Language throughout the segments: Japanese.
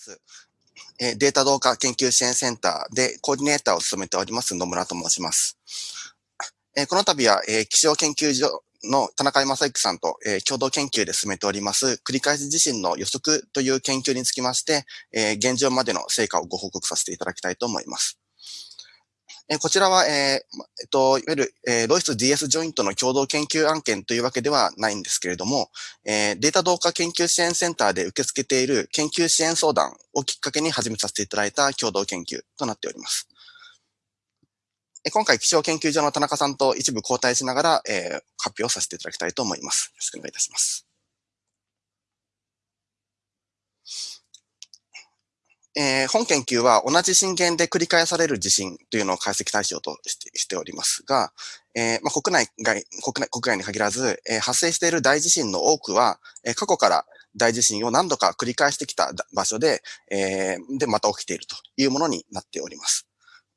すえデータ同化研究支援センターでコーディネーターを務めております野村と申します。えこの度は、え気象研究所の田中正幸さんと、え共同研究で進めております繰り返し地震の予測という研究につきまして、え現状までの成果をご報告させていただきたいと思います。えこちらは、えー、えっと、いわゆる、えー、ロイス DS ジョイントの共同研究案件というわけではないんですけれども、えー、データ同化研究支援センターで受け付けている研究支援相談をきっかけに始めさせていただいた共同研究となっております。え今回、気象研究所の田中さんと一部交代しながら、えー、発表させていただきたいと思います。よろしくお願いいたします。えー、本研究は同じ震源で繰り返される地震というのを解析対象としてしておりますが、えーまあ、国内外国内国外に限らず、えー、発生している大地震の多くは、えー、過去から大地震を何度か繰り返してきた場所で、えー、で、また起きているというものになっております。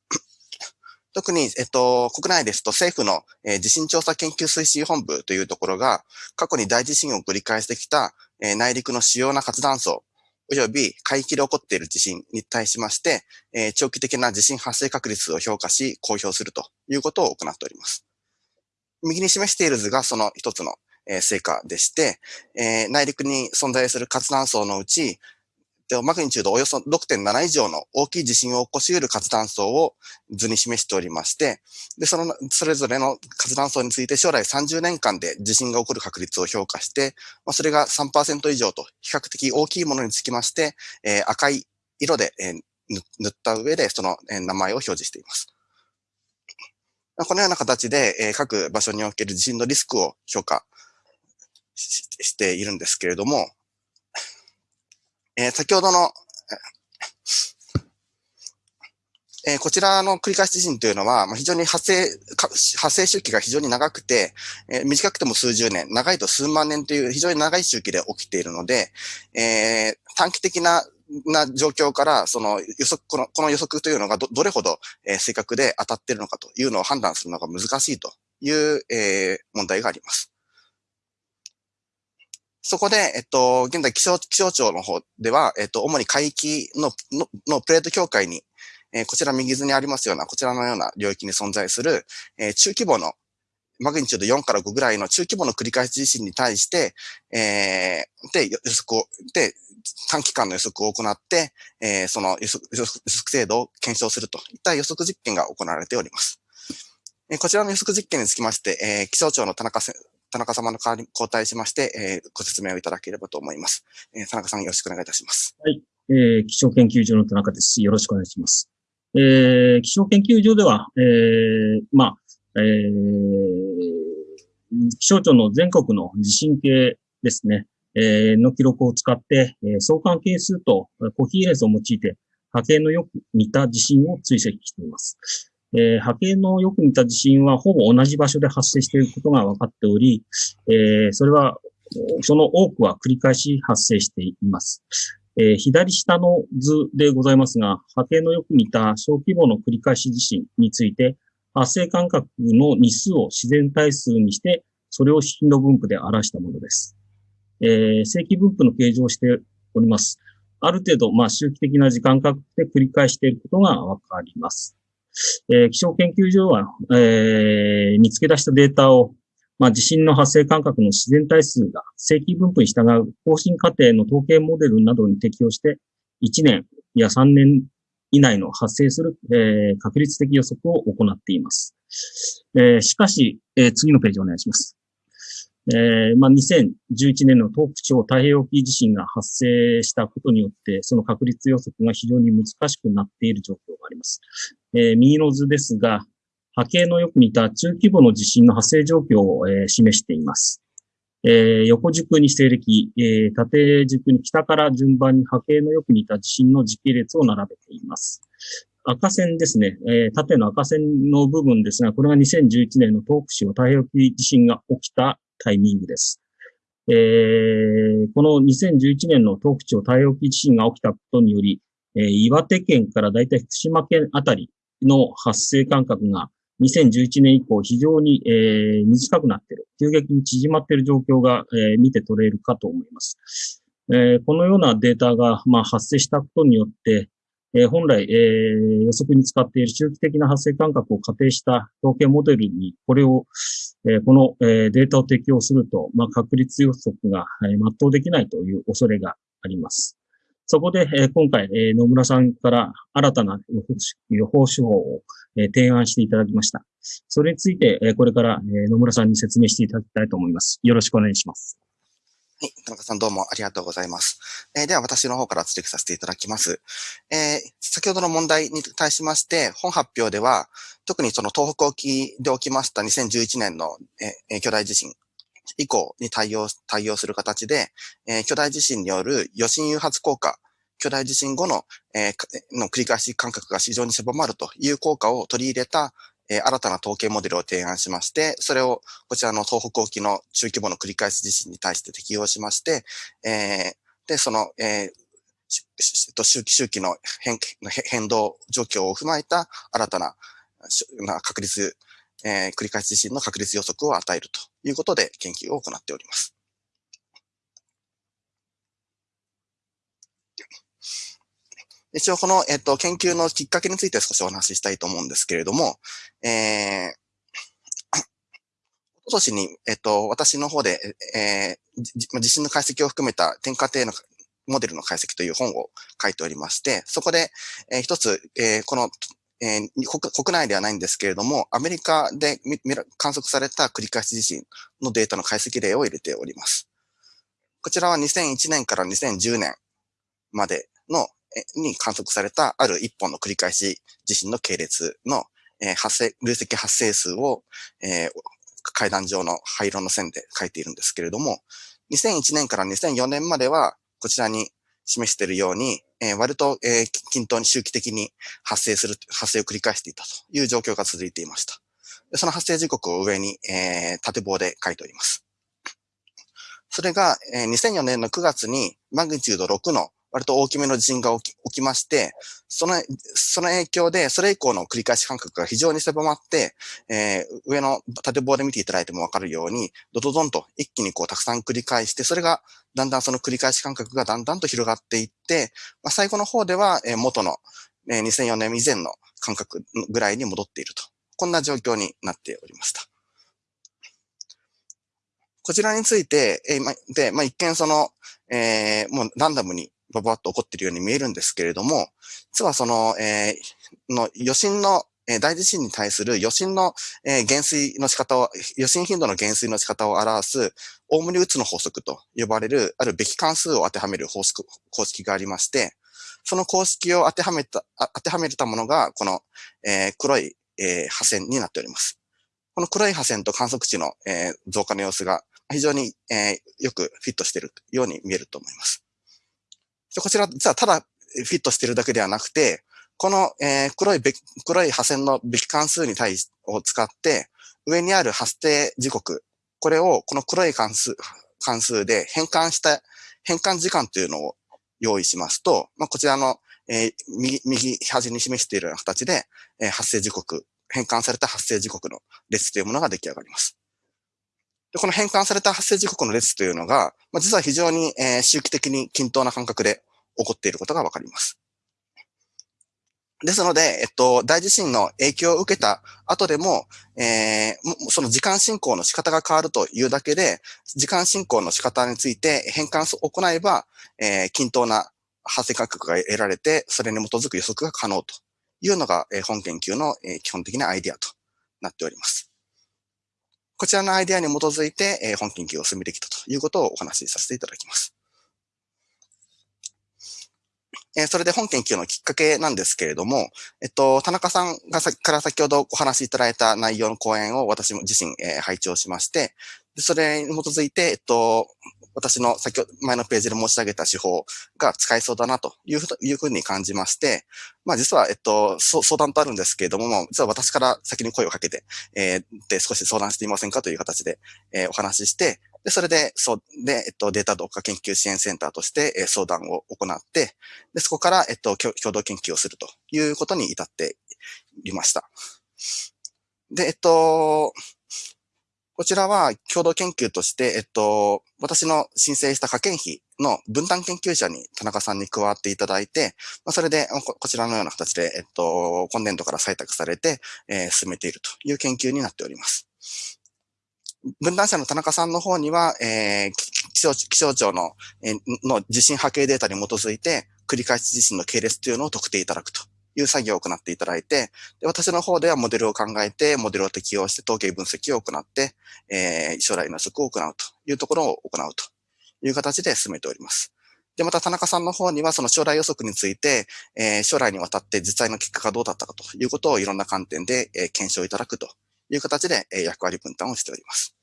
特に、えっと、国内ですと政府の、えー、地震調査研究推進本部というところが、過去に大地震を繰り返してきた、えー、内陸の主要な活断層および海域で起こっている地震に対しまして、えー、長期的な地震発生確率を評価し、公表するということを行っております。右に示している図がその一つの、えー、成果でして、えー、内陸に存在する活断層のうち、マグニチュードおよそ6.7以上の大きい地震を起こし得る活断層を図に示しておりまして、で、その、それぞれの活断層について将来30年間で地震が起こる確率を評価して、まあ、それが3%以上と比較的大きいものにつきまして、えー、赤い色で、えー、塗った上でその、えー、名前を表示しています。このような形で、えー、各場所における地震のリスクを評価しているんですけれども、えー、先ほどの、えー、こちらの繰り返し地震というのは、まあ、非常に発生、発生周期が非常に長くて、えー、短くても数十年、長いと数万年という非常に長い周期で起きているので、えー、短期的なな状況から、その予測、このこの予測というのがどどれほど、えー、正確で当たっているのかというのを判断するのが難しいという、えー、問題があります。そこで、えっと、現在気象、気象庁の方では、えっと、主に海域の、ののプレート境界に、えー、こちら右図にありますような、こちらのような領域に存在する、えー、中規模の、マグニチュード4から5ぐらいの中規模の繰り返し地震に対して、えー、で、予測を、で、短期間の予測を行って、えー、その予測予測精度を検証するといった予測実験が行われております。え、こちらの予測実験につきまして、えー、気象庁の田中田中様の代わりに交代しまして、えー、ご説明をいただければと思います。えー、田中さんよろしくお願いいたします。はい。えー、気象研究所の田中です。よろしくお願いします。えー、気象研究所では、えー、まあ、えー、気象庁の全国の地震計ですね、えー、の記録を使って、えー、相関係数とコヒーレンスを用いて波形のよく似た地震を追跡しています。えー、波形のよく似た地震はほぼ同じ場所で発生していることが分かっており、えー、それは、その多くは繰り返し発生しています。えー、左下の図でございますが、波形のよく似た小規模の繰り返し地震について、発生間隔の日数を自然対数にして、それを頻度分布で表したものです。え、正規分布の形状をしております。ある程度、まあ、周期的な時間隔で繰り返していることがわかります。えー、気象研究所は、えー、見つけ出したデータを、まあ、地震の発生間隔の自然対数が正規分布に従う更新過程の統計モデルなどに適用して、1年や3年以内の発生する、えー、確率的予測を行っています。えー、しかし、えー、次のページお願いします。えー、まあ、2011年の東北地方太平洋沖地震が発生したことによって、その確率予測が非常に難しくなっている状況があります。えー、右の図ですが、波形のよく似た中規模の地震の発生状況を、えー、示しています。えー、横軸に西暦、えー、縦軸に北から順番に波形のよく似た地震の時系列を並べています。赤線ですね、えー、縦の赤線の部分ですが、これが2011年の東北市の太平洋地震が起きたタイミングです。えー、この2011年の東北地方太平洋地震が起きたことにより、えー、岩手県からだいたい福島県あたりの発生間隔が2011年以降非常に、えー、短くなっている、急激に縮まっている状況が、えー、見て取れるかと思います。えー、このようなデータが、まあ、発生したことによって、えー、本来、えー、予測に使っている周期的な発生間隔を仮定した統計モデルに、これを、えー、この、えー、データを適用すると、まあ、確率予測が、えー、全うできないという恐れがあります。そこで、えー、今回、えー、野村さんから新たな予報予報手法を、えー、提案していただきました。それについて、えー、これから、えー、野村さんに説明していただきたいと思います。よろしくお願いします。はい。田中さんどうもありがとうございます。えー、では私の方から追記させていただきます。えー、先ほどの問題に対しまして、本発表では、特にその東北沖で起きました2011年の、えー、巨大地震以降に対応、対応する形で、えー、巨大地震による余震誘発効果、巨大地震後の、えー、の繰り返し間隔が非常に狭まるという効果を取り入れた、えー、新たな統計モデルを提案しまして、それをこちらの東北沖の中規模の繰り返し地震に対して適用しまして、えー、で、その、えー、周期周期の変変動状況を踏まえた新たな確率、えー、繰り返し地震の確率予測を与えるということで研究を行っております。一応この、えっと、研究のきっかけについて少しお話ししたいと思うんですけれども、えー、今年に、えっと、私の方で、えー、地震の解析を含めた天下定のモデルの解析という本を書いておりまして、そこで、えー、一つ、えー、この、えー、国内ではないんですけれども、アメリカで観測された繰り返し地震のデータの解析例を入れております。こちらは2001年から2010年までのに観測されたある一本の繰り返し地震の系列の、えー、発生、累積発生数を、えー、階段上の灰色の線で書いているんですけれども、2001年から2004年までは、こちらに示しているように、えー、割と、えー、均等に周期的に発生する、発生を繰り返していたという状況が続いていました。その発生時刻を上に、えー、縦棒で書いております。それが、えー、2004年の9月にマグニチュード6の割と大きめの地震が起き起きまして、その、その影響で、それ以降の繰り返し間隔が非常に狭まって、えー、上の縦棒で見ていただいてもわかるように、ドドドンと一気にこうたくさん繰り返して、それがだんだんその繰り返し間隔がだんだんと広がっていって、まあ、最後の方では、えー、元の、えー、2004年以前の間隔ぐらいに戻っていると。こんな状況になっておりました。こちらについて、えー、ま、で、まあ、一見その、えー、もうランダムにババッと起こっているように見えるんですけれども、実はその、えー、の余震の、えー、大地震に対する余震の、えー、減衰の仕方を、余震頻度の減衰の仕方を表す、オウムリウツの法則と呼ばれる、あるべき関数を当てはめる方式、公式がありまして、その公式を当てはめた、当てはめたものが、この、えー、黒い、えー、破線になっております。この黒い破線と観測値の、えー、増加の様子が非常に、えー、よくフィットしているように見えると思います。こちら、実はただフィットしてるだけではなくて、この、えー、黒い黒い破線のべき関数に対し、を使って、上にある発生時刻、これをこの黒い関数、関数で変換した、変換時間というのを用意しますと、まあ、こちらの、えー、右、右端に示しているような形で、えー、発生時刻、変換された発生時刻の列というものが出来上がります。で、この変換された発生時刻の列というのが、まあ、実は非常に、えー、周期的に均等な感覚で起こっていることがわかります。ですので、えっと、大地震の影響を受けた後でも、えー、その時間進行の仕方が変わるというだけで、時間進行の仕方について変換を行えば、えー、均等な発生価格が得られて、それに基づく予測が可能というのが、えー、本研究の、えー、基本的なアイディアとなっております。こちらのアイデアに基づいて、えー、本研究を進めてきたということをお話しさせていただきます。えー、それで本研究のきっかけなんですけれども、えっと、田中さんがさから先ほどお話しいただいた内容の講演を私も自身、えー、配置をしまして、それに基づいて、えっと、私の先ほど前のページで申し上げた手法が使えそうだなというふいうふうに感じまして、まあ実は、えっと、相談とあるんですけれども、実は私から先に声をかけて、えー、で少し相談していませんかという形で、えー、お話しして、で、それで、そう、で、えっと、データ同化研究支援センターとして、え、相談を行って、で、そこから、えっと、共同研究をするということに至っていました。で、えっと、こちらは共同研究として、えっと、私の申請した科研費の分担研究者に田中さんに加わっていただいて、まあ、それでこ、こちらのような形で、えっと、今年度から採択されて、えー、進めているという研究になっております。分断者の田中さんの方には、えー、気象気象庁の,、えー、の地震波形データに基づいて、繰り返し地震の系列というのを特定いただくという作業を行っていただいて、で私の方ではモデルを考えて、モデルを適用して統計分析を行って、えー、将来の予測を行うというところを行うという形で進めております。で、また田中さんの方にはその将来予測について、えー、将来にわたって実際の結果がどうだったかということをいろんな観点で、えー、検証いただくという形で、え、役割分担をしております。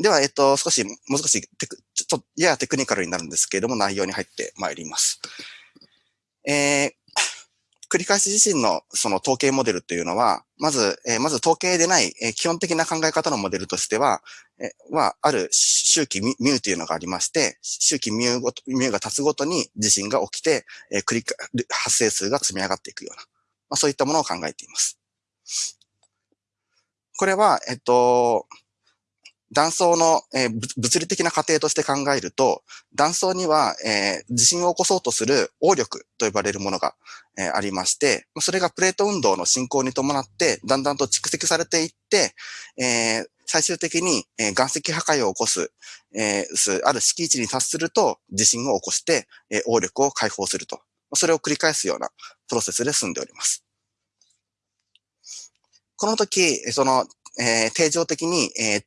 では、えっと、少し、もう少しテク、ちょっと、ややテクニカルになるんですけれども、内容に入ってまいります。えー、繰り返し自身のその統計モデルというのは、まず、えー、まず統計でない、えー、基本的な考え方のモデルとしては、えー、は、ある周期ミューというのがありまして、周期ミューごと、ミューが経つごとに地震が起きて、えー、繰り発生数が積み上がっていくような、まあ、そういったものを考えています。これは、えっと、断層の、えー、物理的な過程として考えると、断層には、えー、地震を起こそうとする応力と呼ばれるものが、えー、ありまして、それがプレート運動の進行に伴って、だんだんと蓄積されていって、えー、最終的に、えー、岩石破壊を起こす、えー、ある敷地に達すると地震を起こして、えー、応力を解放すると。それを繰り返すようなプロセスで進んでおります。この時、その、えー、定常的に、えー、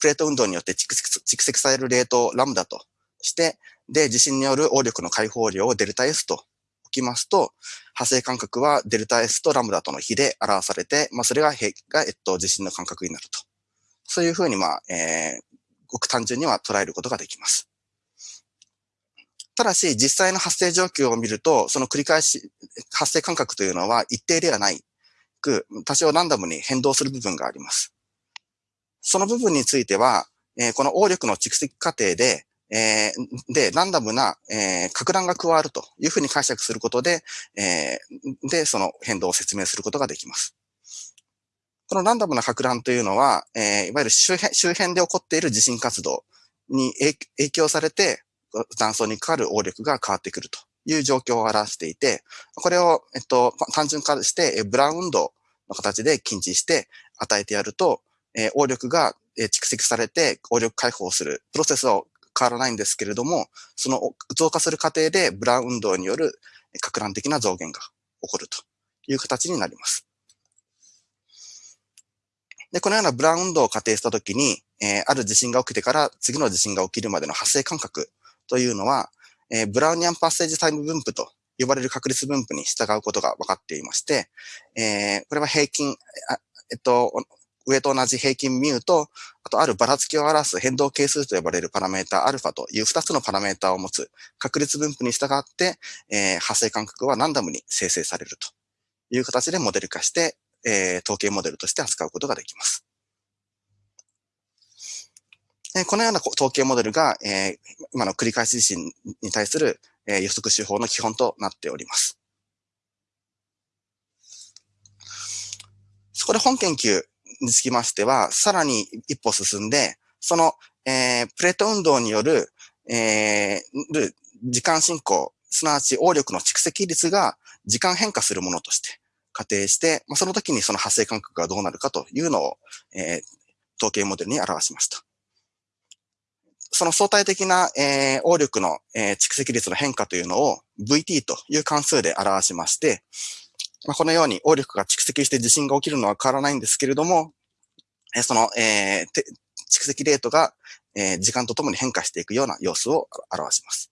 プレート運動によって蓄積されるレートをラムダとして、で、地震による応力の解放量をデルタ S と置きますと、発生間隔はデルタ S とラムダとの比で表されて、まあ、それが、が、えっと、地震の間隔になると。そういうふうに、まあ、えー、ごく単純には捉えることができます。ただし、実際の発生状況を見ると、その繰り返し、発生間隔というのは一定ではないく、多少ランダムに変動する部分があります。その部分については、えー、この応力の蓄積過程で、えー、で、ランダムな、えー、格乱が加わるというふうに解釈することで、えー、で、その変動を説明することができます。このランダムな格乱というのは、えー、いわゆる周辺周辺で起こっている地震活動に影響されて、断層にかかる応力が変わってくるという状況を表していて、これを、えっと、単純化して、ブラウン運動の形で禁止して与えてやると、えー、応力が、蓄積されて応力解放するプロセスは変わらないんですけれども、その増加する過程でブラウン運動による格乱的な増減が起こるという形になります。で、このようなブラウン運動を仮定したときに、えー、ある地震が起きてから次の地震が起きるまでの発生間隔というのは、えー、ブラウニアンパッセージタイム分布と呼ばれる確率分布に従うことが分かっていまして、えー、これは平均、えっと、上と同じ平均ミューと、あとあるばらつきを表す変動係数と呼ばれるパラメータアルファという2つのパラメータを持つ確率分布に従って、えー、発生間隔はランダムに生成されるという形でモデル化して、えー、統計モデルとして扱うことができます。えこのような統計モデルが、えー、今の繰り返し地震に対する、えー、予測手法の基本となっております。そこで本研究につきましては、さらに一歩進んで、その、えー、プレート運動による、えー、時間進行、すなわち応力の蓄積率が時間変化するものとして仮定して、まあ、その時にその発生間隔がどうなるかというのを、えー、統計モデルに表しました。その相対的な、えー、応力の、えー、蓄積率の変化というのを VT という関数で表しまして、まあ、このように応力が蓄積して地震が起きるのは変わらないんですけれども、えその、えー、蓄積レートが、えー、時間とともに変化していくような様子を表します。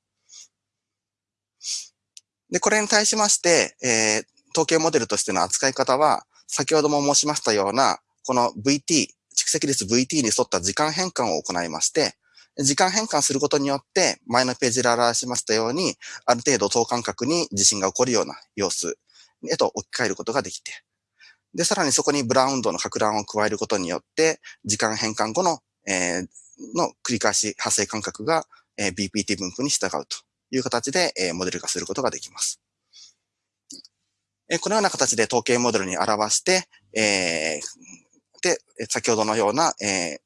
で、これに対しまして、えー、統計モデルとしての扱い方は、先ほども申しましたような、この VT、蓄積率 VT に沿った時間変換を行いまして、時間変換することによって、前のページで表しましたように、ある程度等間隔に地震が起こるような様子へと置き換えることができて、で、さらにそこにブラウンドの格乱を加えることによって、時間変換後の、えー、の繰り返し発生間隔が、えー、BPT 分布に従うという形で、えー、モデル化することができます。えー、このような形で統計モデルに表して、えー、で、先ほどのような、えー、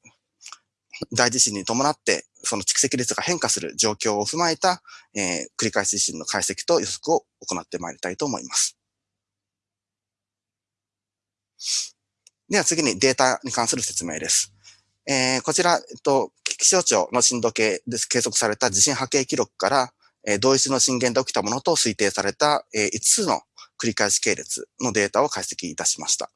大地震に伴って、その蓄積率が変化する状況を踏まえた、えー、繰り返し地震の解析と予測を行ってまいりたいと思います。では次にデータに関する説明です。えー、こちら、えっと、気象庁の震度計で計測された地震波形記録から、えー、同一の震源で起きたものと推定された、えー、5つの繰り返し系列のデータを解析いたしました。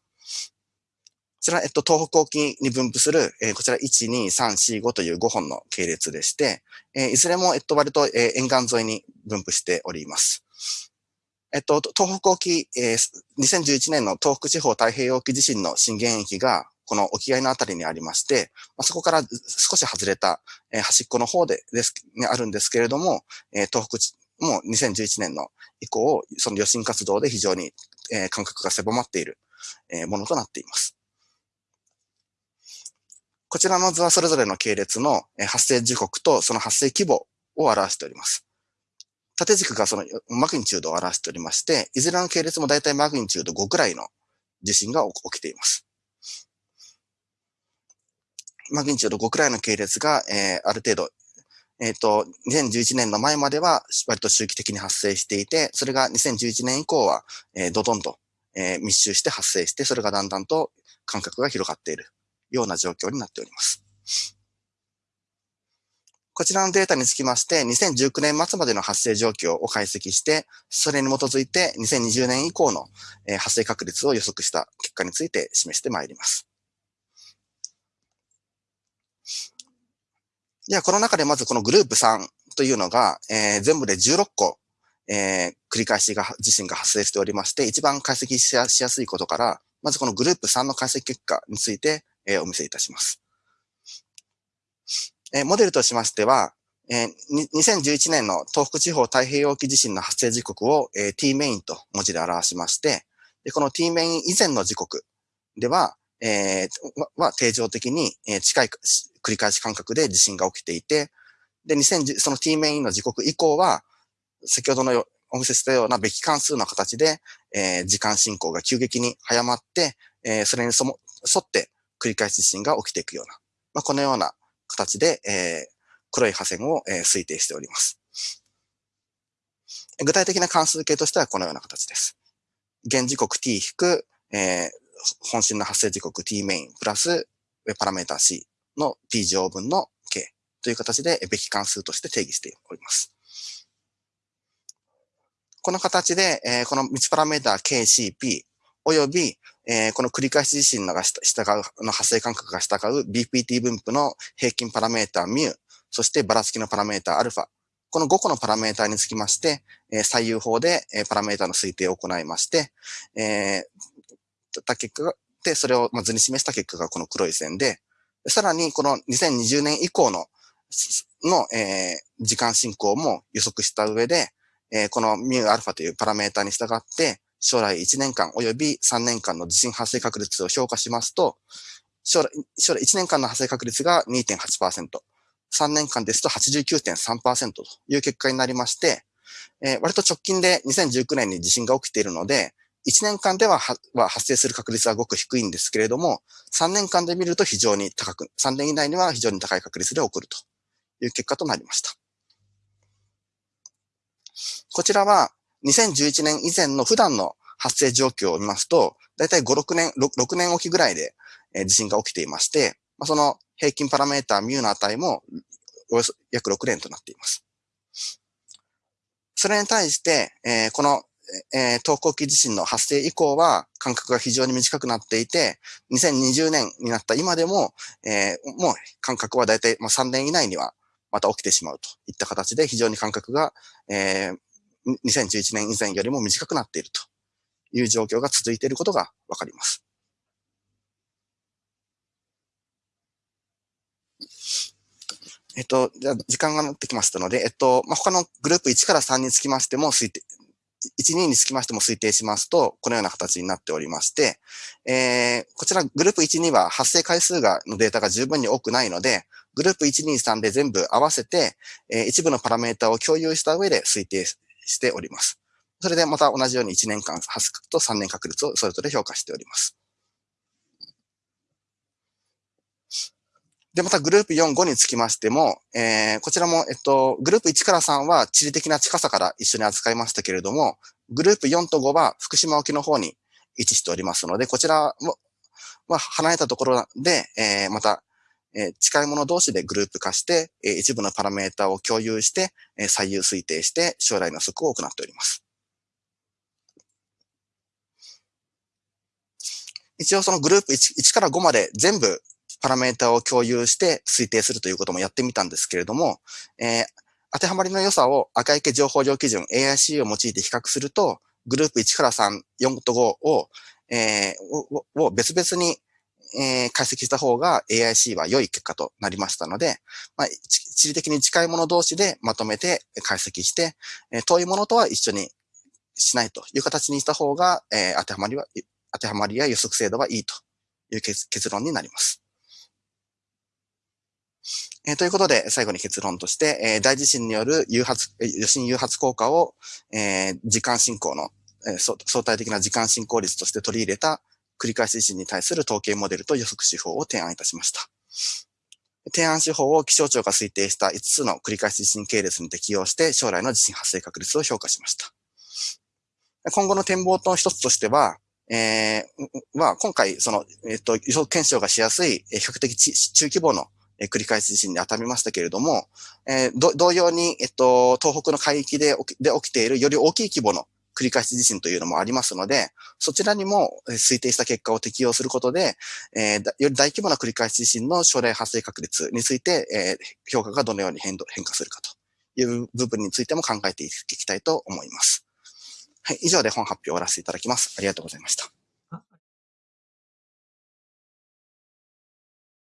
ちら、えっと、東北沖に分布する、えー、こちら1、2、3、4、5という5本の系列でして、えー、いずれも、えっと、割と、えー、沿岸沿いに分布しております。えっと、東北沖、えー、2011年の東北地方太平洋沖地震の震源域が、この沖合のあたりにありまして、まあ、そこから少し外れた、えー、端っこの方でです、ね、あるんですけれども、えー、東北地、もう2011年の以降、その余震活動で非常に、えー、感覚が狭まっている、えー、ものとなっています。こちらの図はそれぞれの系列の発生時刻とその発生規模を表しております。縦軸がそのマグニチュードを表しておりまして、いずれの系列もだいたいマグニチュード5くらいの地震が起きています。マグニチュード5くらいの系列が、えー、ある程度、えっ、ー、と、2011年の前までは割と周期的に発生していて、それが2011年以降は、えー、ドドンと、えー、密集して発生して、それがだんだんと間隔が広がっているような状況になっております。こちらのデータにつきまして、2019年末までの発生状況を解析して、それに基づいて2020年以降の発生確率を予測した結果について示してまいります。では、この中でまずこのグループ3というのが、えー、全部で16個、えー、繰り返しが、地震が発生しておりまして、一番解析しやすいことから、まずこのグループ3の解析結果について、えー、お見せいたします。えー、モデルとしましては、えー、2011年の東北地方太平洋沖地震の発生時刻を、えー、t メインと文字で表しまして、でこの t メイン以前の時刻では、えー、は定常的に、近い繰り返し間隔で地震が起きていて、で、2010その t メインの時刻以降は、先ほどのお見せしたようなべき関数の形で、えー、時間進行が急激に早まって、えー、それにそも沿って繰り返し地震が起きていくような、まあ、このような形で、えー、黒い破線を、えー、推定しております。具体的な関数形としてはこのような形です。現時刻 t 引く、えー、本震の発生時刻 t メインプラスパラメータ c の t 乗分の k という形でべき関数として定義しております。この形で、えー、この3つパラメータ KCP および、えー、この繰り返し地震のが従う、の発生間隔が従う BPT 分布の平均パラメータミュ、そしてばらつきのパラメータアルファ。この5個のパラメータにつきまして、えー、左右法で、えー、パラメータの推定を行いまして、えー、た結果がで、それをま図に示した結果がこの黒い線で、さらにこの2020年以降の、の、えー、時間進行も予測した上で、えー、このミューアルファというパラメータに従って、将来1年間及び3年間の地震発生確率を評価しますと、将来、将来1年間の発生確率が2.8%、3年間ですと89.3%という結果になりまして、えー、割と直近で2019年に地震が起きているので、1年間ではは発生する確率はごく低いんですけれども、3年間で見ると非常に高く、3年以内には非常に高い確率で起こるという結果となりました。こちらは2011年以前の普段の発生状況を見ますと、だいたい5、6年、6, 6年おきぐらいで、え地震が起きていまして、まあ、その平均パラメータミュの値もおよそ約6年となっています。それに対して、え、この、えー、東高期地震の発生以降は間隔が非常に短くなっていて、2020年になった今でも、えー、もう間隔はだいたい3年以内にはまた起きてしまうといった形で非常に間隔が、えー、2011年以前よりも短くなっているという状況が続いていることがわかります。えっと、じゃあ時間がなってきましたので、えっと、まあ、他のグループ1から3につきましても推定、1、2につきましても推定しますと、このような形になっておりまして、えー、こちらグループ1、2は発生回数が、のデータが十分に多くないので、グループ1、2、3で全部合わせて、えー、一部のパラメータを共有した上で推定しております。それでまた同じように1年間、ハスクと3年確率をそれぞれ評価しております。で、またグループ4、5につきましても、えー、こちらも、えっと、グループ1から3は地理的な近さから一緒に扱いましたけれども、グループ4と5は福島沖の方に位置しておりますので、こちらも、まあ、離れたところで、えー、またえ、近いもの同士でグループ化して、え、一部のパラメータを共有して、え、最優推定して将来の予測を行っております。一応そのグループ 1, 1から5まで全部パラメータを共有して推定するということもやってみたんですけれども、えー、当てはまりの良さを赤池情報量基準 AIC を用いて比較すると、グループ1から3、4と5を、えー、を別々に、えー、解析した方が AIC は良い結果となりましたので、まあ、地理的に近いもの同士でまとめて解析して、えー、遠いものとは一緒にしないという形にした方が、えー、当てはまりは、当てはまりや予測精度はいいという結論になります。えー、ということで、最後に結論として、えー、大地震による誘発、余震誘発効果を、えー、時間進行の、えー、相対的な時間進行率として取り入れた繰り返し地震に対する統計モデルと予測手法を提案いたしました。提案手法を気象庁が推定した5つの繰り返し地震系列に適用して将来の地震発生確率を評価しました。今後の展望の一つとしては、えー、は今回、その、えっ、と、予測検証がしやすい、比較的中規模の繰り返し地震に当たりましたけれども、えー、同様に、えっと、東北の海域でで起きているより大きい規模の繰り返し地震というのもありますので、そちらにも推定した結果を適用することで、えー、より大規模な繰り返し地震の将来発生確率について、えー、評価がどのように変動変化するかという部分についても考えていきたいと思います。はい、以上で本発表を終わらせていただきます。ありがとうございました。